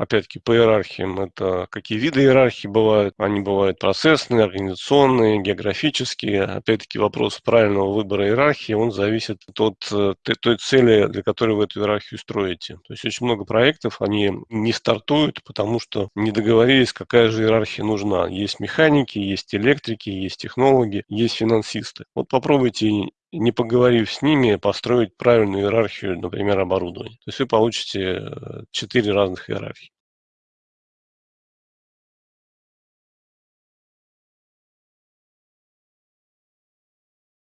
опять-таки, по иерархиям. Это какие виды иерархии бывают. Они бывают процессные, организационные, географические. Опять-таки, вопрос правильного выбора иерархии, он зависит от э, той цели, для которой вы эту иерархию строите. То есть очень много проектов, они не стартуют, потому что не договорились, какая же иерархия нужна. Есть механики, есть электрики, есть технологи, есть финансисты. Вот попробуйте не поговорив с ними, построить правильную иерархию, например, оборудования. То есть вы получите э, четыре разных иерархии.